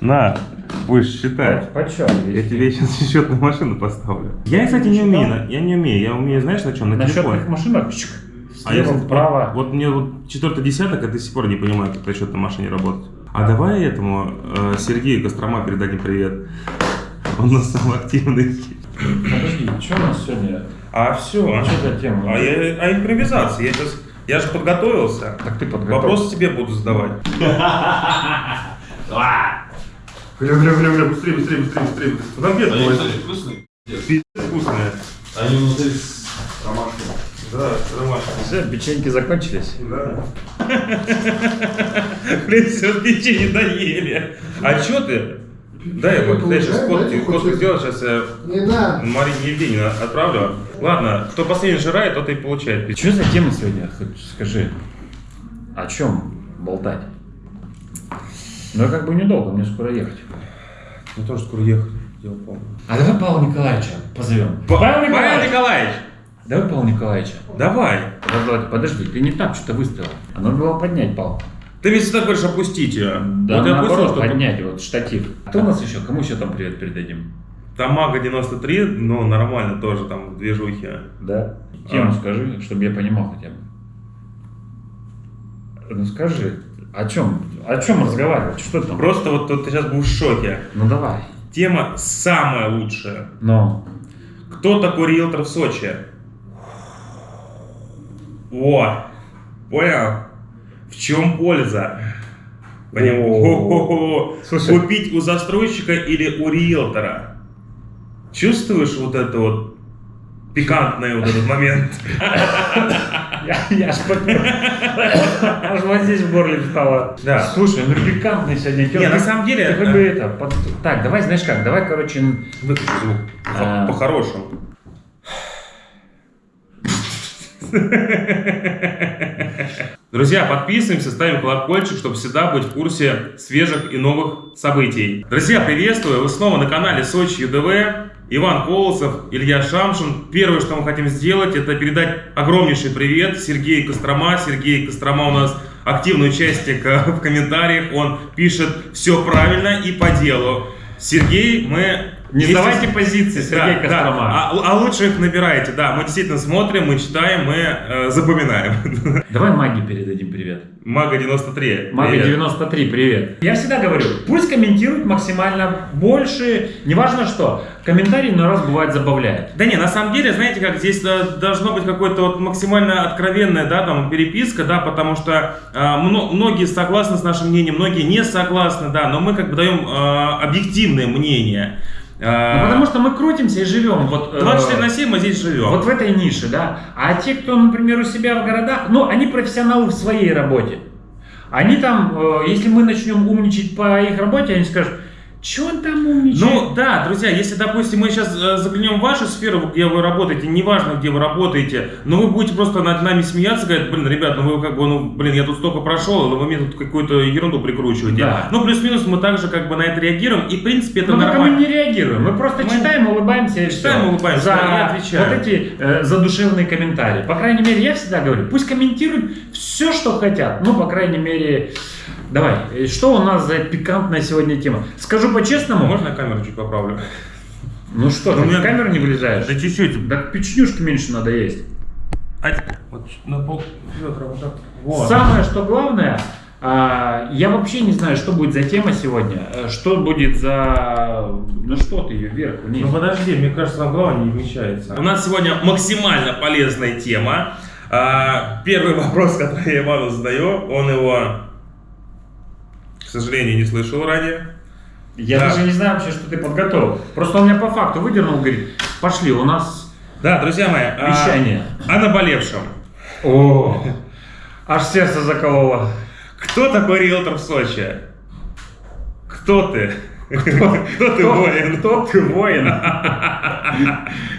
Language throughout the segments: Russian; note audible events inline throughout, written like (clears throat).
На, будешь считать. Почем? Я тебе сейчас (laughs) счетную машину поставлю. Я, кстати, не умею. на- Я не умею. Я умею, знаешь, на чем? На, На счетных машинах чик, А я слева вот- вправо. Вот, мне вот четвертый десяток, я до сих пор не понимаю, как на счетной машине работать. А давай этому э, Сергею Кострома передадим привет. Он у нас самый активный. Подожди, что у нас сегодня? А все. Что за тема? А, я, а импровизация. Я сейчас. Я же подготовился. Так ты подготовил. Вопросы тебе буду задавать. (laughs) Бля, бля, бля, бля, быстрее, быстрее, быстрее, быстрее. Конфеты Они, возьми. кстати, вкусные. Пиздец вкусные. Они внутри с ромашкой. Да, ромашка. Все, печеньки закончились. Да. (laughs) Блин, все печенье доели. А чё ты? Дай я вот, я сейчас фотки, фотку сделал, сейчас я Не надо. Марине Евгеньевне отправлю. Ладно, кто последний жирает, тот и получает. Что за тема сегодня? Хоть скажи. О чем болтать? Ну, я как бы недолго, мне скоро ехать. Ну тоже скоро ехать. Дело полное. А давай Павла Николаевича позовем. Павел Николаевич! Давай Павла Николаевича. Давай. Подожди, Подожди, ты не так что-то выставил. А надо было поднять Павла. Ты ведь всегда говоришь опустить ее. Да, вот я опустил, наоборот, чтобы... поднять вот штатив. Кто у нас еще? Кому еще там привет передадим? Там Мага 93, но нормально тоже, там движухи. Да. Тему А. скажи, чтобы я понимал хотя бы. Ну скажи, о чем? О чем разговаривать? Что там? Просто вот, вот ты сейчас будешь в шоке. Ну давай. Тема самая лучшая. Но. Кто такой риэлтор в Сочи? О, понял? В чем польза? Хо-хо-хо. Слушай. Купить у застройщика или у риэлтора? Чувствуешь вот это вот пикантный вот этот момент? Я, я аж, вот здесь в горле встало. Да. Слушай, ну пикантный сегодня тема. Не, на самом деле, Ты хоть бы это, под- Так, давай, знаешь как, давай, короче, Выключи звук. А. По-хорошему. Друзья, подписываемся, ставим колокольчик, чтобы всегда быть в курсе свежих и новых событий. Друзья, приветствую! Вы снова на канале Сочи ЮДВ. Иван Колосов, Илья Шамшин. Первое, что мы хотим сделать, это передать огромнейший привет Сергею Кострома. Сергей Кострома у нас активный участник э, в комментариях. Он пишет все правильно и по делу. Сергей, мы... Не вместе сдавайте с- позиции, Сергей Да, Кострома. да. А, а лучше их набирайте, да. Мы действительно смотрим, мы читаем, мы э, запоминаем. (laughs) Давай маги передадим привет. Мага 93. Мага Привет. 93, привет. Я всегда говорю, пусть комментируют максимально больше, неважно что. Комментарий на раз бывает забавляет. Да не, на самом деле, знаете, как здесь должно быть какое-то вот максимально откровенная, да, там, переписка, да, потому что э, мно- многие согласны с нашим мнением, многие не согласны, да, но мы как бы даем э, объективное мнение. Э, Ну, потому что мы крутимся и живем. Вот, э, 24 на 7 мы здесь живем. Вот в этой нише, да. А те, кто, например, у себя в городах, ну, они профессионалы в своей работе. Они там, э, если мы начнем умничать по их работе, они скажут, что он там умничает? Ну да, друзья, если, допустим, мы сейчас э, заглянем в вашу сферу, где вы работаете, неважно, где вы работаете, но вы будете просто над нами смеяться, говорить, блин, ребят, ну вы как бы, ну, блин, я тут столько прошел, но вы мне тут какую-то ерунду прикручиваете. Да. Ну, плюс-минус мы также как бы на это реагируем, и, в принципе, это Ну, только мы нормально. не реагируем, мы просто Мы читаем, улыбаемся и читаем, всё. улыбаемся, за да, отвечаем. вот эти э, задушевные комментарии. По крайней мере, я всегда говорю, пусть комментируют все, что хотят. Ну, по крайней мере, давай, э, что у нас за пикантная сегодня тема? Скажу по-честному, Можно я камеру чуть поправлю? ну что, ты у меня- в камеру не влезаешь? Да чуть-чуть. Да печенюшки меньше надо есть. А, вот на пол ведра вот так. Вот. Самое, что главное, а, я вообще не знаю, что будет за тема сегодня, э, что будет за... Ну что ты ее вверх, вниз? Ну подожди, мне кажется, нам главное не вмещается. У нас сегодня максимально полезная тема. А, Первый вопрос, который я Ивану задаю, он его, к сожалению, не слышал ранее. Я Да. даже не знаю вообще, что ты подготовил. Просто он меня по факту выдернул, говорит, пошли, у нас Да, друзья мои, а, вещание. о наболевшем. О, аж сердце закололо. Кто такой риэлтор в Сочи? Кто ты? Кто ты воин? Кто ты воин?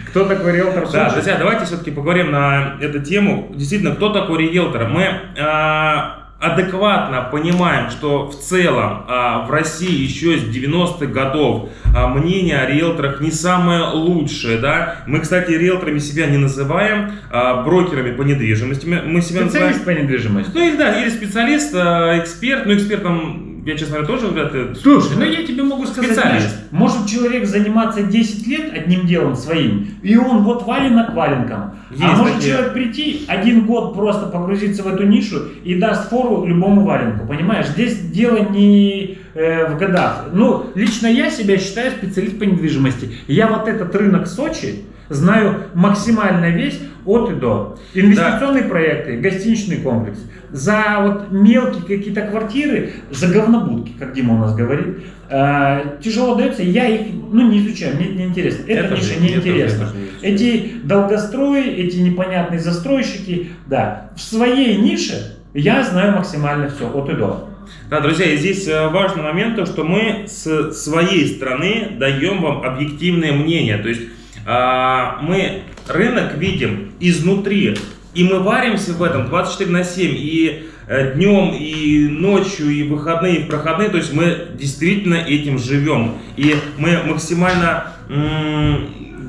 Кто такой риэлтор в Да, Сочи? друзья, давайте все-таки поговорим на эту тему. Действительно, кто такой риэлтор? Мы а, адекватно понимаем, что в целом а, в России еще с 90-х годов а, мнение о риэлторах не самое лучшее, да. Мы, кстати, риэлторами себя не называем, а, брокерами по недвижимости. Мы себя называем... Специалист по недвижимости. Ну или да, или специалист, а, эксперт, ну экспертом я, честно говоря, тоже вряд ли... Слушай, ну я тебе могу сказать, Специалист. знаешь, может человек заниматься 10 лет одним делом своим, и он вот валенок валенком. а Есть может такие. человек прийти, один год просто погрузиться в эту нишу и даст фору любому валенку, понимаешь? Здесь дело не э, в годах. Ну, лично я себя считаю специалист по недвижимости. Я вот этот рынок Сочи знаю максимально весь от и до. Инвестиционные проекты, гостиничный комплекс. За вот мелкие какие-то квартиры, за говнобудки, как Дима у нас говорит, э, тяжело дается, я их ну, не изучаю, мне это не интересно. Это, Это ниша не интересно. Эти долгострои, эти непонятные застройщики, да. В своей нише я знаю максимально все, от и до. Да, друзья, и здесь э, важный момент, то, что мы с своей стороны даем вам объективное мнение. То есть мы рынок видим изнутри, и мы варимся в этом 24 на 7, и э, днем, и ночью, и выходные, и проходные. То есть мы действительно этим живем. И мы максимально...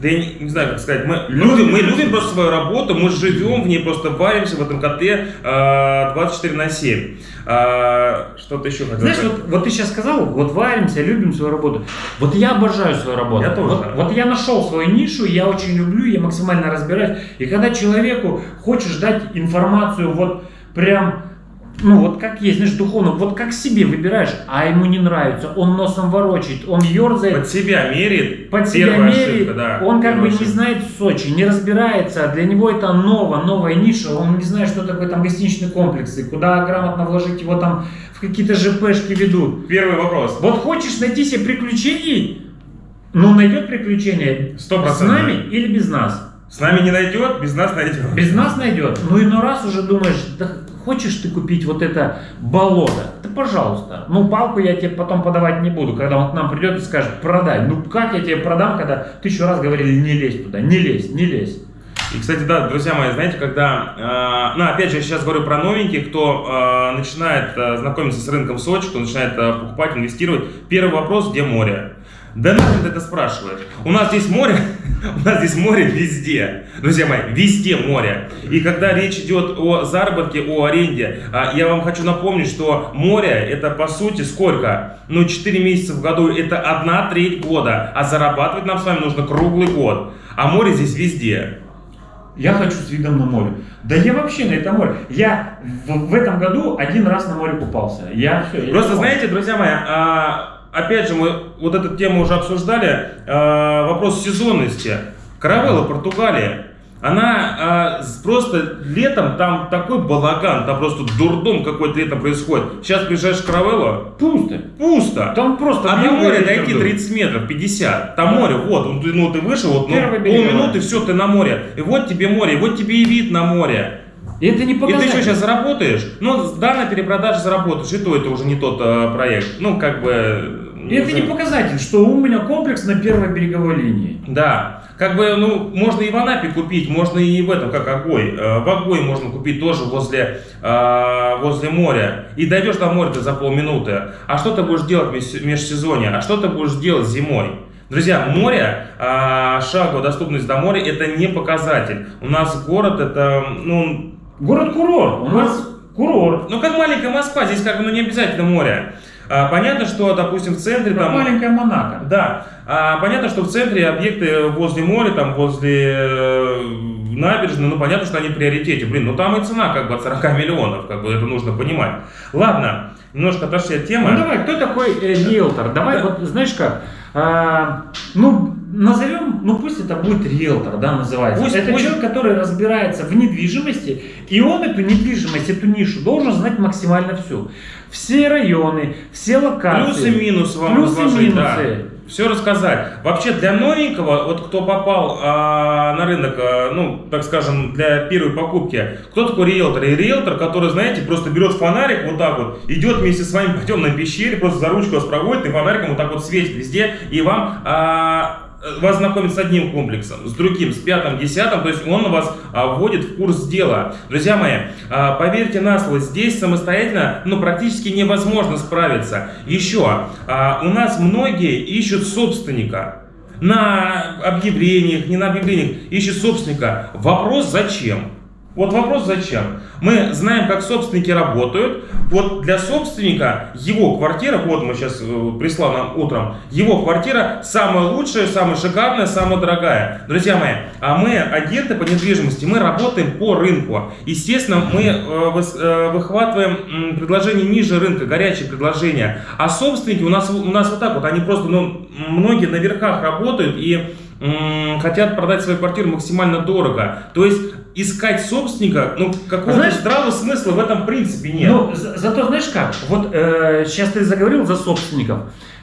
да я не, не знаю, как сказать, мы любим, мы любим просто свою работу, мы живем в ней, просто варимся в этом котле э, 24 на 7. А, Что-то еще хотел Знаешь, вот, вот ты сейчас сказал, вот варимся, любим свою работу. Вот я обожаю свою работу. Я тоже. Вот, вот я нашел свою нишу, я очень люблю, я максимально разбираюсь. И когда человеку хочешь дать информацию вот прям, ну вот как есть, знаешь, духовно, вот как себе выбираешь, а ему не нравится, он носом ворочает, он ерзает, Под себя мерит. под себя Первая меряет, ошибка, да, он как бы первая не ошибка. знает Сочи, не разбирается, для него это ново, новая ниша, он не знает, что такое там гостиничные комплексы, куда грамотно вложить его там в какие-то ЖПшки ведут. Первый вопрос. Вот хочешь найти себе приключений, ну найдет приключения Сто с процентов. нами или без нас. С нами не найдет, без нас найдет. Без нас найдет. Ну и ну раз уже думаешь, да хочешь ты купить вот это болото, да пожалуйста. Ну палку я тебе потом подавать не буду, когда он к нам придет и скажет, продай. Ну как я тебе продам, когда тысячу раз говорили, не лезь туда, не лезь, не лезь. И, кстати, да, друзья мои, знаете, когда, э, ну, опять же, я сейчас говорю про новеньких, кто э, начинает э, знакомиться с рынком Сочи, кто начинает э, покупать, инвестировать, первый вопрос, где море? Да нахрен ты это спрашиваешь? У нас здесь море, (laughs) у нас здесь море везде, друзья мои, везде море. И когда речь идет о заработке, о аренде, а, я вам хочу напомнить, что море это по сути сколько? Ну, 4 месяца в году, это одна треть года, а зарабатывать нам с вами нужно круглый год. А море здесь везде. Я хочу с видом на море. Да я вообще на это море. Я в, в этом году один раз на море купался. Я все. Просто знаете, друзья мои, а, опять же, мы вот эту тему уже обсуждали, а, вопрос сезонности. Каравелла, Португалия, она с- просто летом там такой балаган, там просто дурдом какой-то летом происходит. Сейчас приезжаешь в Каравеллу, пусто. пусто. Там просто А до моря дойти дует. 30 метров, 50. Там Да. море, вот, ну, ты, ну, ты вышел, вот, ну, полминуты, все, ты на море. И вот тебе море, и вот тебе и вид на море. И это не И ты показатель. что, сейчас заработаешь? Ну, да, на перепродаже заработаешь, и то это уже не тот э, проект. Ну, как бы... И это не знаю. показатель, что у меня комплекс на первой береговой линии. Да, как бы, ну, можно и в Анапе купить, можно и в этом, как Огой. Э, В Огой можно купить тоже возле, э, возле моря. И дойдешь до моря за полминуты. А что ты будешь делать в меж- межсезонье? А что ты будешь делать зимой? Друзья, море, э, шаговая доступность до моря, это не показатель. У нас город, это, ну, Город-курорт. У нас курорт. Ну, как маленькая Москва, здесь как бы ну, не обязательно море. А, понятно, что, допустим, в центре Как там... маленькая Монако. Да, А, понятно, что в центре объекты возле моря, там возле набережной, ну понятно, что они в приоритете. Блин, ну там и цена как бы от 40 миллионов, как бы это нужно понимать. Ладно, немножко отошли от темы. Ну давай, кто такой э, риэлтор? Давай, Да. вот знаешь как, а, ну назовем, ну пусть это будет риэлтор, да, называется. Пусть- это пусть. человек, который разбирается в недвижимости, и он эту недвижимость, эту нишу должен знать максимально всю. Все районы, все локации. Плюсы и минусы вам Плюсы и разложить, да. Все рассказать. Вообще для новенького, вот кто попал а, на рынок, а, ну, так скажем, для первой покупки, кто такой риэлтор? И риэлтор, который, знаете, просто берет фонарик вот так вот, идет вместе с вами по темной пещере, просто за ручку вас проводит и фонариком вот так вот светит везде, и вам а, вас знакомит с одним комплексом, с другим, с пятым, десятым, то есть он вас а, вводит в курс дела. Друзья мои, а, поверьте на слово, здесь самостоятельно, ну, практически невозможно справиться. Еще, а, у нас многие ищут собственника. На объявлениях, не на объявлениях, ищут собственника. Вопрос зачем? Вот вопрос зачем? Мы знаем, как собственники работают. Вот для собственника его квартира, вот мы сейчас э, прислал нам утром, его квартира самая лучшая, самая шикарная, самая дорогая. Друзья мои, а мы агенты по недвижимости, мы работаем по рынку. Естественно, мы э, э, выхватываем предложения ниже рынка, горячие предложения. А собственники у нас, у нас вот так вот, они просто, ну, многие на верхах работают и хотят продать свою квартиру максимально дорого. То есть искать собственника, ну, какого-то Знаешь- здравого смысла в этом принципе нет. Ну, за- зато знаешь как? Вот э, сейчас ты заговорил за собственников.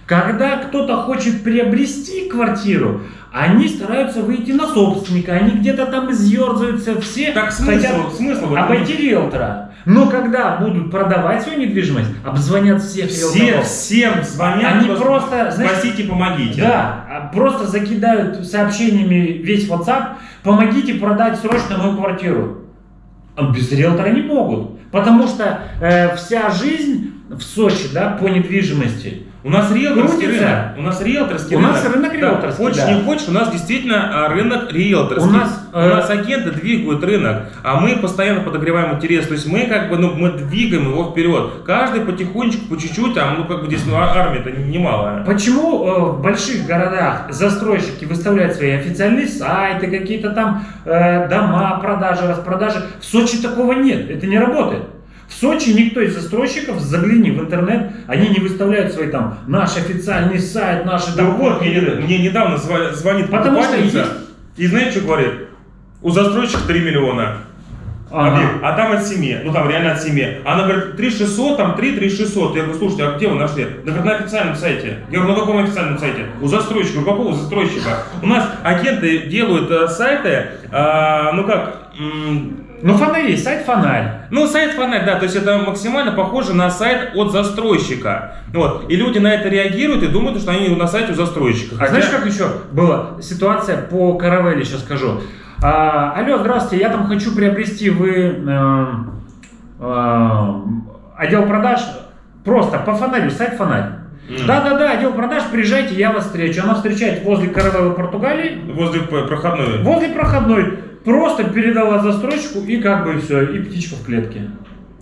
Когда кто-то хочет приобрести квартиру, они стараются выйти на собственника, они где-то там изъерзаются, все так смысл, хотят смысл обойти риэлтора. Но когда будут продавать свою недвижимость, обзвонят всех Все, риэлторов. всем звонят, Они просто, знаешь, спасите, помогите. Да, а просто закидают сообщениями весь WhatsApp, помогите продать срочно мою квартиру. А без риэлтора не могут. Потому что э, вся жизнь в Сочи, да, по недвижимости. У нас риэлторский Крутится. рынок. У нас риэлторский У рынок. нас рынок Да, риэлторский, Хочешь, да. не хочешь, у нас действительно а, рынок риэлторский. У нас, У э, нас агенты двигают рынок, а мы постоянно подогреваем интерес. То есть мы как бы, ну, мы двигаем его вперед. Каждый потихонечку, по чуть-чуть, а ну как бы здесь ну, а- армия-то немалая. Почему э, в больших городах застройщики выставляют свои официальные сайты, какие-то там э, дома, продажи, распродажи? В Сочи такого нет, это не работает. В Сочи никто из застройщиков, загляни в интернет, они не выставляют свои там, наш официальный сайт, наши Да вот, мне, мне недавно звонит Потому что есть- и знаете, что говорит? У застройщика 3 миллиона. Ага. объект, А там от 7, ну там реально от 7. Она говорит, 3600, там 3, 3600. Я говорю, слушайте, а где вы нашли? Да говорит, на официальном сайте. Я говорю, на каком официальном сайте? У застройщика. Говорю, какого застройщика? У нас агенты делают э, сайты, а, ну как, Ну, фонарь есть, сайт фонарь. ну, сайт фонарь, да, то есть это максимально похоже на сайт от застройщика. Вот. И люди на это реагируют и думают, что они на сайте у застройщика. А знаешь, как еще была ситуация по каравелле, сейчас скажу. А, алло, здравствуйте, я там хочу приобрести, вы э, э, отдел продаж, просто по фонарю, сайт фонарь. Да-да-да, отдел продаж, приезжайте, я вас встречу. Она встречает возле каравеллы Португалии, Возле проходной. возле проходной, просто передала застройщику и как бы все, и птичка в клетке.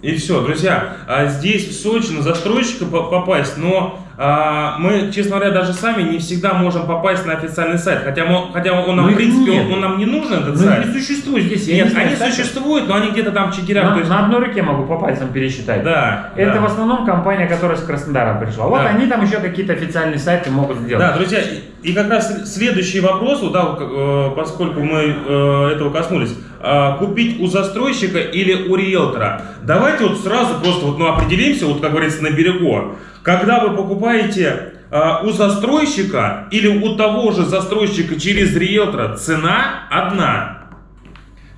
И все, друзья, а здесь в Сочи на застройщика по- попасть, но а, мы, честно говоря, даже сами не всегда можем попасть на официальный сайт, хотя, мы- хотя он нам, Ну, в принципе, нет. он, он нам не нужен, этот Ну, сайт. не существует здесь. я не Нет, знаю, они сайта. существуют, но они где-то там в чигирях. На, есть- на одной руке могу по пальцам пересчитать. Да, Это да. в основном компания, которая с Краснодара пришла. Вот Да. они там еще какие-то официальные сайты могут сделать. Да, друзья, и как раз следующий вопрос, да, э, поскольку мы э, этого коснулись, а, купить у застройщика или у риэлтора. Давайте вот сразу просто вот, ну, определимся, вот как говорится, на берегу. Когда вы покупаете а, у застройщика или у того же застройщика через риэлтора, цена одна.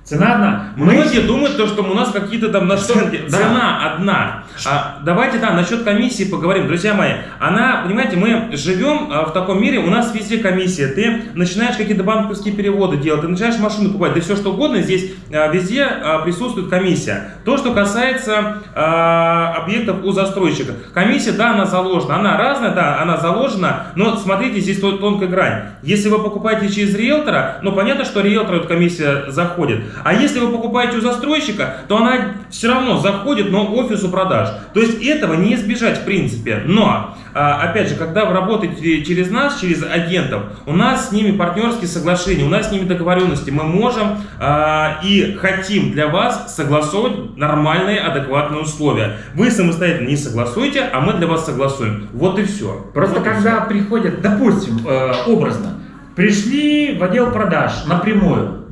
Цена одна. Многие думают, то, что у нас какие-то там. Да. Цена одна. А, давайте, да, насчет комиссии поговорим. Друзья мои, она, понимаете, мы живем а, в таком мире, у нас везде комиссия. Ты начинаешь какие-то банковские переводы делать, ты начинаешь машину покупать, да все что угодно, здесь а, везде а, присутствует комиссия. То, что касается а, объектов у застройщика. Комиссия, да, она заложена. Она разная, да, она заложена, но смотрите, здесь тон- тонкая грань. Если вы покупаете через риэлтора, ну понятно, что риэлтору эта комиссия заходит. А если вы покупаете у застройщика, то она все равно заходит, но офису продаж. То есть этого не избежать в принципе. Но, а, опять же, когда вы работаете через нас, через агентов, у нас с ними партнерские соглашения, у нас с ними договоренности. Мы можем а, и хотим для вас согласовывать нормальные, адекватные условия. Вы самостоятельно не согласуете, а мы для вас согласуем. Вот и все. Просто когда приходят, допустим, э, образно, пришли в отдел продаж напрямую.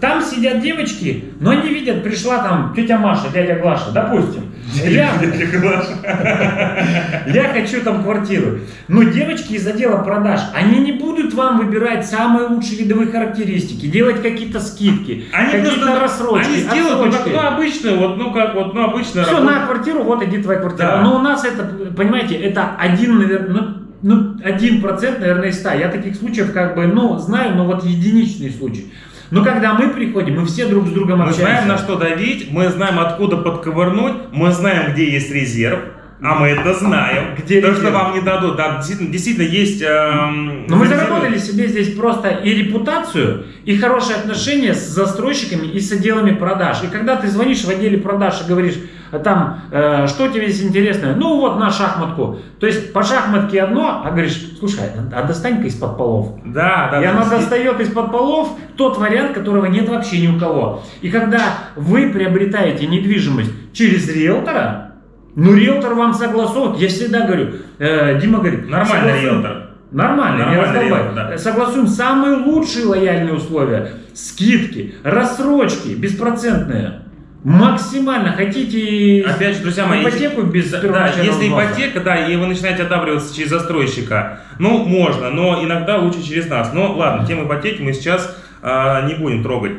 Там сидят девочки, но они видят, пришла там тетя Маша, дядя Глаша, допустим. Я, (laughs) я хочу там квартиру. Но девочки из отдела продаж, они не будут вам выбирать самые лучшие видовые характеристики, делать какие-то скидки, Они какие-то рассрочки, они сделают отсрочки. ну, обычную, вот, ну как вот, ну обычная Все, работа. на квартиру, вот иди твоя квартира. Да. Но у нас это, понимаете, это один, наверное, ну, ну, один процент, наверное, из ста. Я таких случаев как бы, ну, знаю, но вот единичный случай. Но когда мы приходим, мы все друг с другом Мы общаемся. знаем, на что давить, мы знаем, откуда подковырнуть, мы знаем, где есть резерв. А мы это знаем. Где То, что резерв? вам не дадут. Да, действительно, действительно есть... эм, Но мы заработали себе здесь просто и репутацию, и хорошие отношения с застройщиками и с отделами продаж. И когда ты звонишь в отделе продаж и говоришь, а там, э, что тебе здесь интересно? Ну вот на шахматку. То есть по шахматке одно, а говоришь, слушай, а достань-ка из-под полов. Да, да. и да, она действительно. достает из-под полов тот вариант, которого нет вообще ни у кого. И когда вы приобретаете недвижимость через риэлтора, ну риэлтор вам согласует, я всегда говорю, э, Дима говорит, Нормальный риэлтор. Нормально, не Нормальный раздолбай. риэлтор, да. Согласуем самые лучшие лояльные условия. Скидки, рассрочки, беспроцентные. Максимально хотите Опять же, друзья мои, ипотеку без Да, если взноса? ипотека, да, и вы начинаете одабриваться через застройщика, ну, можно, но иногда лучше через нас. Но ладно, тему ипотеки мы сейчас а, не будем трогать.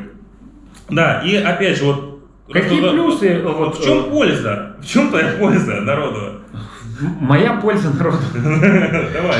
Да, и опять же, вот... Какие вот- плюсы? Вот, Вот, в чем э, польза? В чем твоя польза народу? Моя польза народу. (laughs) Давай.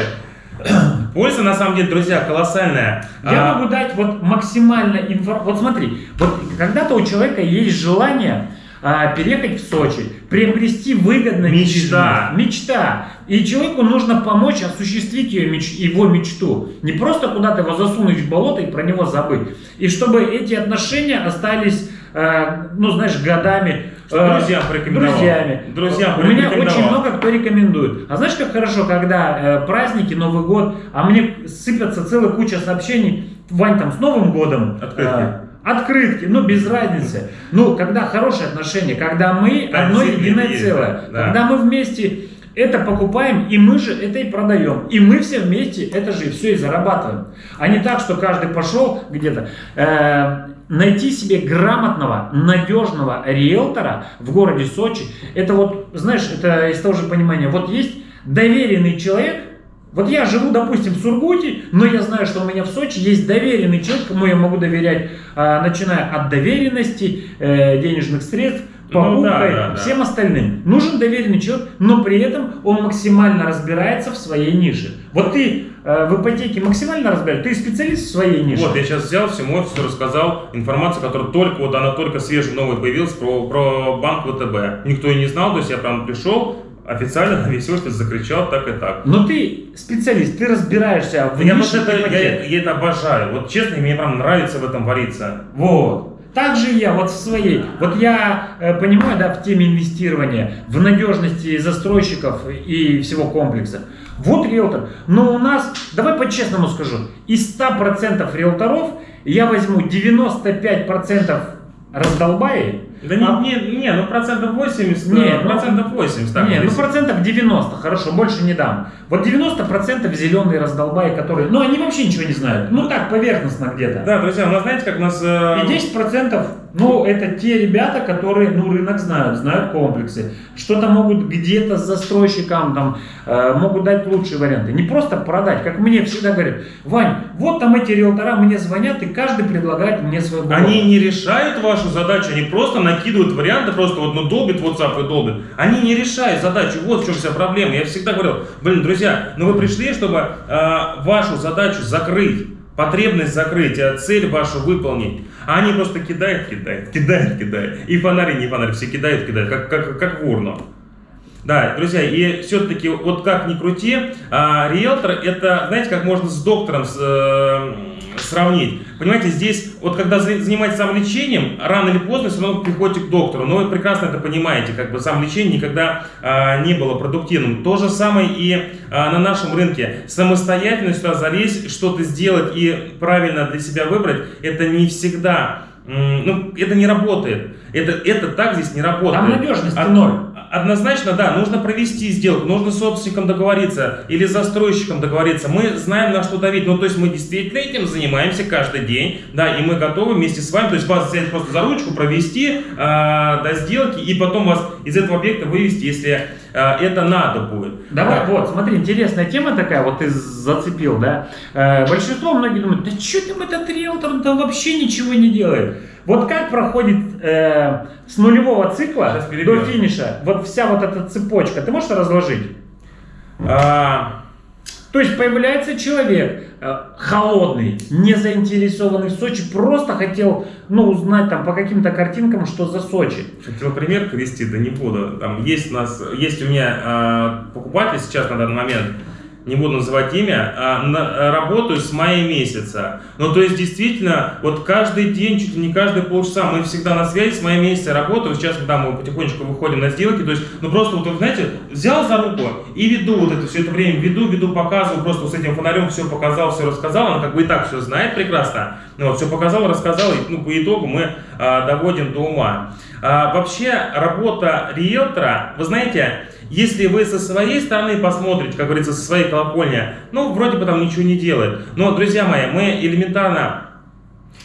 (clears throat) Польза, на самом деле, друзья, колоссальная. Я А, могу дать вот максимально информацию. Вот смотри, вот когда-то у человека есть желание а, переехать в Сочи, приобрести выгодно Мечта. Мечта. И человеку нужно помочь осуществить ее меч- его мечту. Не просто куда-то его засунуть в болото и про него забыть. И чтобы эти отношения остались, э, ну знаешь, годами. Э, Друзьям порекомендовал. Друзьями. Друзьям У меня очень много кто рекомендует. А знаешь, как хорошо, когда э, праздники, Новый год, а мне сыпятся целая куча сообщений, Вань, там, с Новым годом. Открытки. э, открытки, ну, без разницы. Ну, когда хорошие отношения, когда мы одно единое есть, целое. да. Когда мы вместе это покупаем, и мы же это и продаем. И мы все вместе это же все и зарабатываем. А не так, что каждый пошел где-то. э, найти себе грамотного, надежного риэлтора в городе Сочи, это вот, знаешь, это из того же понимания. Вот есть доверенный человек, вот я живу, допустим, в Сургуте, но я знаю, что у меня в Сочи есть доверенный человек, кому я могу доверять, а, начиная от доверенности, э, денежных средств, покупкой, да, да, да. всем остальным. Нужен доверенный человек, но при этом он максимально разбирается в своей нише. Вот ты э, в ипотеке максимально разбираешься, ты специалист в своей нише. Вот, я сейчас взял всему офису, рассказал информацию, которая только, вот она только свежая, новая появилась, про, про банк ВТБ. Никто и не знал, то есть я прям пришел, официально весь офис закричал так и так. Но ты специалист, ты разбираешься в Я, нише просто это, я, я это обожаю. Вот честно, мне прям нравится в этом вариться. Вот. Так же и я, вот в своей. Вот я э, понимаю, да, в теме инвестирования, в надежности застройщиков и всего комплекса. Вот риэлтор. Но у нас, давай по-честному скажу, из 100% риэлторов я возьму 95% раздолбаи, Да не, А- не, не, ну процентов 80, Не, э, ну- процентов 80. так, Не, ну процентов 90, хорошо, больше не дам. Вот 90% зеленые раздолбаи, которые, ну они вообще ничего не знают. Ну так, поверхностно где-то. Да, друзья, у нас знаете, как у нас... э, И 10%, ну, это те ребята, которые, ну, рынок знают, знают комплексы. Что-то могут где-то с застройщикам, там, э, могут дать лучшие варианты. Не просто продать, как мне всегда говорят, Вань, вот там эти риэлтора мне звонят, и каждый предлагает мне свой блог». Они не решают вашу задачу, они просто накидывают варианты, просто вот ну долбит WhatsApp и долбит. Они не решают задачу, вот в чем вся проблема. Я всегда говорил, блин, друзья, ну вы пришли, чтобы э, вашу задачу закрыть, потребность закрыть, а цель вашу выполнить. А они просто кидают, кидают, кидают, кидают. И фонари, не фонари, все кидают, кидают, как, как, как в урну. Да, друзья, и все-таки, вот как ни крути, а, риэлтор это, знаете, как можно с доктором с, э, сравнить. Понимаете, здесь, вот когда за- занимаетесь самолечением, рано или поздно все равно приходите к доктору. Но вы прекрасно это понимаете, как бы самолечение никогда а, не было продуктивным. То же самое и а, на нашем рынке. Самостоятельно сюда залезть, что-то сделать и правильно для себя выбрать, это не всегда, ну, это не работает. Это, это так здесь не работает. Там надежности Од- ноль. Однозначно, да, нужно провести сделку, нужно с собственником договориться или с застройщиком договориться. Мы знаем, на что давить. Ну, то есть мы действительно этим занимаемся каждый день, да, и мы готовы вместе с вами, то есть вас взять просто за ручку, провести а, до сделки и потом вас из этого объекта вывести, если это надо будет. Давай, Да. вот, смотри, интересная тема такая, вот ты зацепил, да. Э, большинство, многие думают, да что там этот риэлтор, да вообще ничего не делает. Вот как проходит э, с нулевого цикла до финиша вот вся вот эта цепочка, ты можешь разложить? А, То есть появляется человек э, холодный, не заинтересованный в Сочи, просто хотел ну, узнать там по каким-то картинкам, что за Сочи. Хотел пример привести, да не буду. Там есть у нас, есть у меня э, покупатель сейчас на данный момент, не буду называть имя, а, на, работаю с мая месяца. Ну, то есть, действительно, вот каждый день, чуть ли не каждые полчаса, мы всегда на связи с мая месяца работаем. Сейчас да, мы потихонечку выходим на сделки. То есть, ну, просто вот, знаете, взял за руку и веду вот это все это время, веду, веду, показываю, просто с этим фонарем все показал, все рассказал. Она как бы и так все знает прекрасно. Ну, вот, все показал, рассказал, и ну, по итогу мы а, доводим до ума. А, вообще, работа риэлтора, вы знаете, если вы со своей стороны посмотрите, как говорится, со своей колокольни, ну, вроде бы там ничего не делает. Но, друзья мои, мы элементарно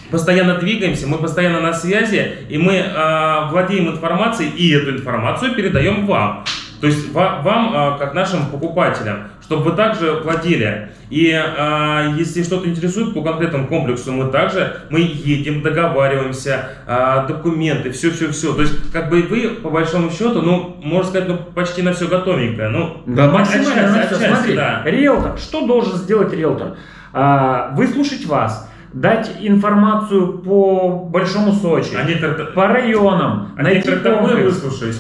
постоянно двигаемся, мы постоянно на связи, и мы э, владеем информацией, и эту информацию передаем вам. То есть вам, а, как нашим покупателям, чтобы вы также владели. И э, если что-то интересует по конкретному комплексу, мы также мы едем, договариваемся, э, документы, все-все-все. То есть, как бы вы, по большому счету, ну, можно сказать, ну, почти на все готовенькое. Ну, да, максимально на все. Смотри, да. риэлтор, что должен сделать риэлтор? А, выслушать вас, дать информацию по Большому Сочи, Они по районам, Они найти комплекс. выслушать.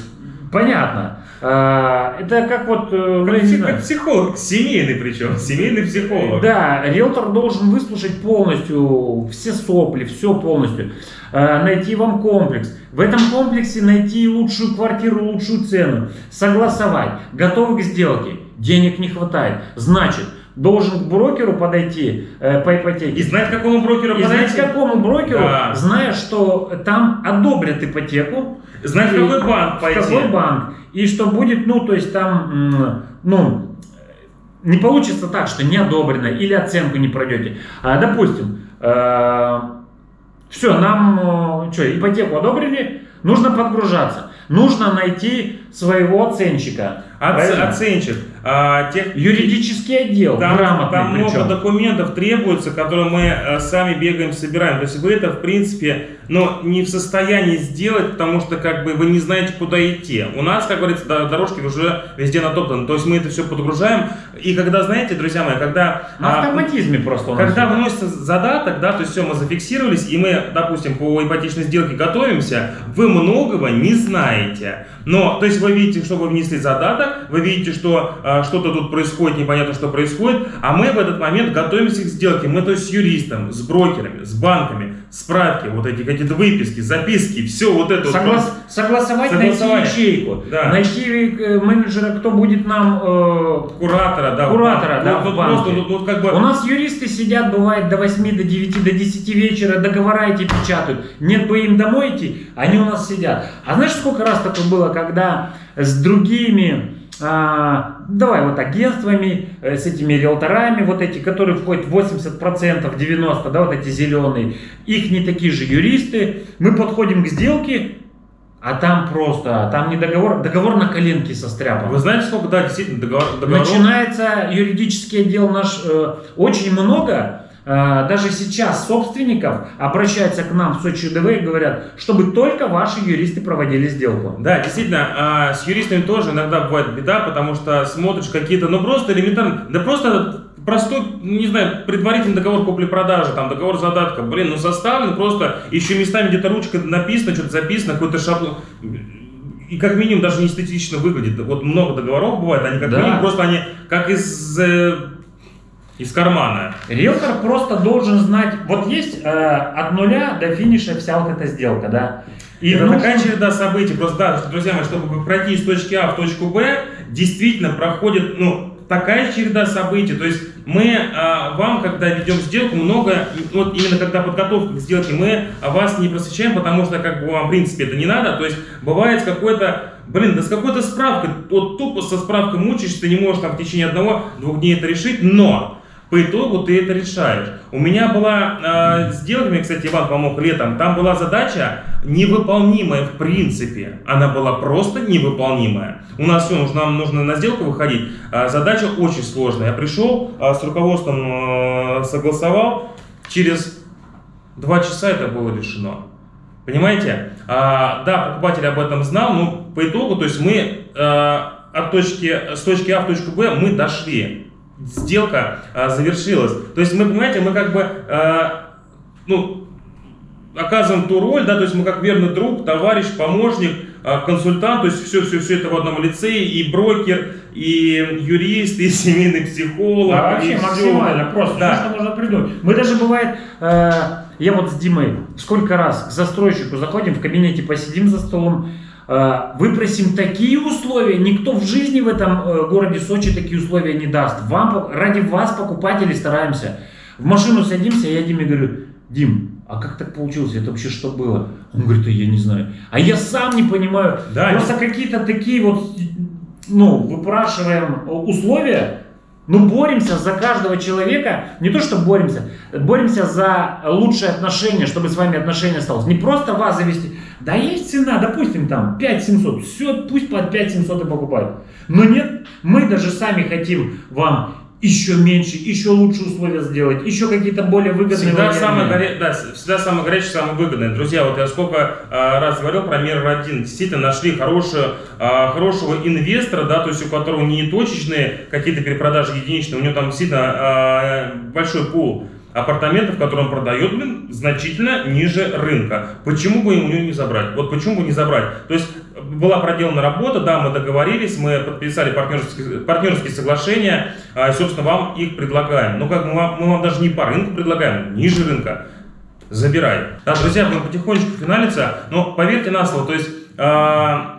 Понятно. А, это как вот... Э, как, как психолог, семейный причем, семейный психолог. Да, риэлтор должен выслушать полностью все сопли, все полностью. А, найти вам комплекс. В этом комплексе найти лучшую квартиру, лучшую цену. Согласовать. Готовы к сделке. Денег не хватает. Значит, должен к брокеру подойти э, по ипотеке. И знать, к какому брокеру и подойти. знать, к какому брокеру, да. зная, что там одобрят ипотеку. Знать, в какой банк пойти. Какой банк. И что будет, ну, то есть там, ну, не получится так, что не одобрено или оценку не пройдете. А, допустим, э, все, нам, э, что, ипотеку одобрили, нужно подгружаться. Нужно найти своего оценщика. Оц, оценщик. А, тех, юридический отдел, там, там много документов требуется, которые мы а, сами бегаем, собираем. То есть вы это, в принципе, но не в состоянии сделать, потому что как бы вы не знаете, куда идти. У нас, как говорится, дорожки уже везде натоптаны. То есть мы это все подгружаем. И когда, знаете, друзья мои, когда... На автоматизме а, просто Когда вносится задаток, да, то есть все, мы зафиксировались, и мы, допустим, по ипотечной сделке готовимся, вы многого не знаете. Но, то есть вы видите, что вы внесли задаток, вы видите, что э, что-то тут происходит, непонятно, что происходит, а мы в этот момент готовимся к сделке. Мы то есть с юристом, с брокерами, с банками, справки, вот эти какие-то выписки, записки, все вот это. Соглас... Вот, согласовать, найти ячейку, да. найти э, менеджера, кто будет нам... Э... Куратора, да. Куратора, да, вот, в банке. Просто, вот, как бы... У нас юристы сидят, бывает, до 8, до 9, до 10 вечера, договора эти печатают. Нет бы им домой идти, они у нас сидят. А знаешь, сколько раз такое было, когда с другими а, давай вот агентствами, э, с этими риэлторами, вот эти, которые входят 80%, 90%, да, вот эти зеленые, их не такие же юристы, мы подходим к сделке, а там просто, там не договор, договор на коленке состряпан. Вы знаете, сколько, да, действительно, договор, договоров? Начинается юридический отдел наш, э, очень много, даже сейчас собственников обращаются к нам в Сочи ДВ и говорят, чтобы только ваши юристы проводили сделку. Да, действительно, а с юристами тоже иногда бывает беда, потому что смотришь какие-то, ну просто элементарно, да просто простой, не знаю, предварительный договор купли-продажи, там договор задатка, блин, ну составлен просто, еще местами где-то ручка написано, что-то записано, какой-то шаблон и как минимум даже не эстетично выглядит. Вот много договоров бывает, они как да. минимум просто они как из э, из кармана. Риэлтор просто должен знать, вот есть э, от нуля до финиша вся вот эта сделка, да. И это нужно... такая череда событий, просто да, друзья мои, чтобы пройти из точки А в точку Б, действительно проходит, ну, такая череда событий. То есть мы э, вам, когда ведем сделку, много, вот именно когда подготовка к сделке, мы вас не просвещаем, потому что как бы вам в принципе это не надо. То есть бывает какой-то Блин, да с какой-то справкой, вот тупо со справкой мучаешься, ты не можешь там в течение одного-двух дней это решить, но по итогу ты это решаешь. У меня была э, сделка, мне, кстати, Иван помог летом, там была задача невыполнимая в принципе. Она была просто невыполнимая. У нас все, нам нужно на сделку выходить. А, задача очень сложная. Я пришел, а, с руководством а, согласовал, через два часа это было решено. Понимаете? А, да, покупатель об этом знал, но по итогу, то есть мы а, от точки, с точки А в точку Б мы дошли. Сделка а, завершилась. То есть мы, понимаете, мы как бы, а, ну, оказываем ту роль, да, то есть мы как верный друг, товарищ, помощник, а, консультант, то есть все, все, все это в одном лице, и брокер, и юрист, (laughs) и семейный психолог. Да, вообще и максимально просто. Да. Все, что можно придумать. Мы даже бывает, э, я вот с Димой сколько раз к застройщику заходим, в кабинете посидим за столом, выпросим такие условия, никто в жизни в этом э, городе Сочи такие условия не даст. Вам, ради вас, покупатели, стараемся. В машину садимся, я Диме говорю, Дим, а как так получилось? Это вообще что было? Он говорит, а я не знаю. А я сам не понимаю. Да, Просто какие-то такие вот, ну, выпрашиваем условия, ну, боремся за каждого человека, не то, что боремся, боремся за лучшие отношения, чтобы с вами отношения осталось. Не просто вас завести, да есть цена, допустим, там 5700, все, пусть под 5700 и покупают. Но нет, мы даже сами хотим вам еще меньше, еще лучше условия сделать, еще какие-то более выгодные Всегда варианты. самое, горе... да, всегда самое горячее, самое выгодное. Друзья, вот я сколько а, раз говорил про Мир 1, действительно нашли хорошую, а, хорошего инвестора, да, то есть у которого не точечные какие-то перепродажи единичные, у него там действительно а, большой пул апартаментов, которые он продает, блин, значительно ниже рынка. Почему бы ему не забрать? Вот почему бы не забрать? То есть была проделана работа, да, мы договорились, мы подписали партнерские, партнерские соглашения, а, и, собственно, вам их предлагаем. Ну, как мы вам, мы вам даже не по рынку предлагаем, ниже рынка. Забирай. Да, друзья, будем потихонечку финалиться, но поверьте на слово, то есть, а,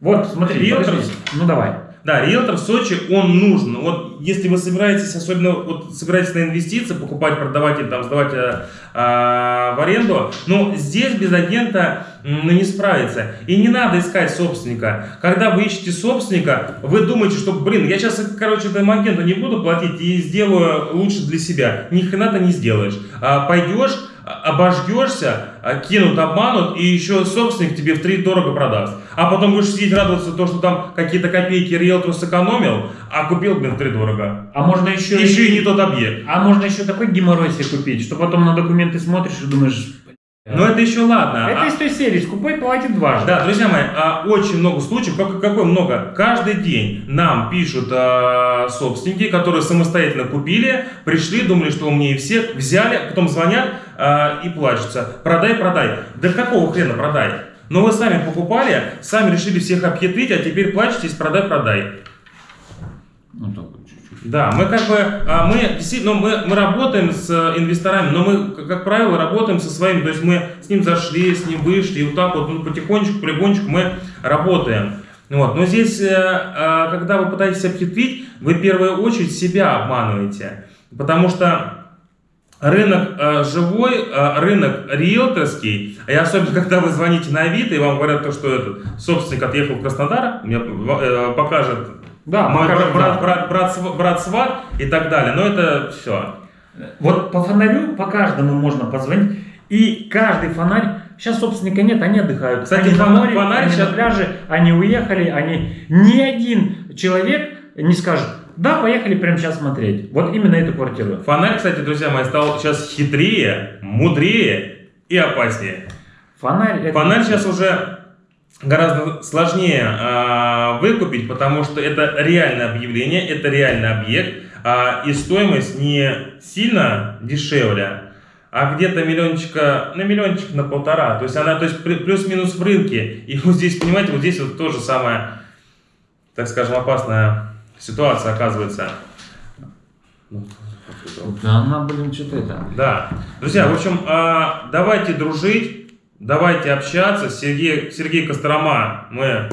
Вот, смотри, Риэлтор- ну давай. Да, риэлтор в Сочи, он нужен. Вот если вы собираетесь, особенно вот собираетесь на инвестиции, покупать, продавать или там сдавать а, а, в аренду, но здесь без агента ну, не справиться. И не надо искать собственника. Когда вы ищете собственника, вы думаете, что, блин, я сейчас, короче, этому агенту не буду платить и сделаю лучше для себя. Ни хрена ты не сделаешь. А, пойдешь, обожгешься, а, кинут, обманут, и еще собственник тебе в три дорого продаст. А потом будешь сидеть радоваться то, что там какие-то копейки риэлтор сэкономил, а купил, блин, в три дорого. А можно еще, Еще и не тот объект. А можно еще такой геморрой себе купить, что потом на документы смотришь и думаешь... Но это еще ладно. Это А- из той серии, скупой платит дважды. Да, друзья мои, а, очень много случаев, как, какой много. Каждый день нам пишут а, собственники, которые самостоятельно купили, пришли, думали, что умнее всех, взяли, потом звонят а, и плачутся. Продай, продай. Да какого хрена продай? Но вы сами покупали, сами решили всех обхитрить, а теперь плачетесь, продай, продай. Ну, так. Да, мы как бы, а, мы действительно, мы, мы работаем с э, инвесторами, но мы, как правило, работаем со своими, то есть мы с ним зашли, с ним вышли, и вот так вот ну, потихонечку, полигонечку мы работаем. Вот. Но здесь, э, а, когда вы пытаетесь обхитрить, вы в первую очередь себя обманываете, потому что Рынок э, живой, рынок риэлторский, и особенно (laughs) когда вы звоните на Авито и вам говорят, то, что этот собственник отъехал в Краснодар, мне покажет Да, мой брат, брат, брат, св- брат сват и так далее. Но это все. Вот по фонарю, по каждому можно позвонить. И каждый фонарь, сейчас собственника нет, они отдыхают. Кстати, они на фона- море, фонарь они щас- на пляже, они уехали, они... Ни один человек не скажет, да, поехали прямо сейчас смотреть. Вот именно эту квартиру. Фонарь, кстати, друзья мои, стал сейчас хитрее, мудрее и опаснее. Фонарь... это- Фонарь сейчас уже гораздо сложнее а, выкупить, потому что это реальное объявление, это реальный объект, а, и стоимость не сильно дешевле, а где-то миллиончика, на миллиончик на полтора. То есть она, то есть плю- плюс-минус в рынке. И вот здесь, понимаете, вот здесь вот тоже самая, так скажем, опасная ситуация оказывается. Ну, Да она, блин, что-то это... да. Друзья, в общем, а, давайте дружить, давайте общаться. Сергей, Сергей Кострома, мы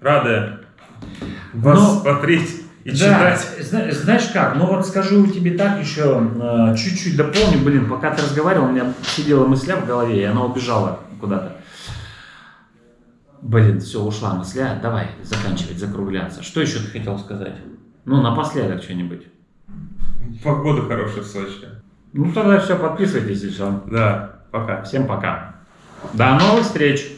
рады вас Но- смотреть и Да, читать. зна- знаешь как, ну вот скажу тебе так еще, э, чуть-чуть дополню, блин, пока ты разговаривал, у меня сидела мысля в голове, и она убежала куда-то. Блин, все, ушла мысля, давай заканчивать, закругляться. Что еще ты хотел сказать? Ну, напоследок что-нибудь. Погода хорошая в Сочи. Ну, тогда все, подписывайтесь все. Да, пока. Всем пока. До новых встреч!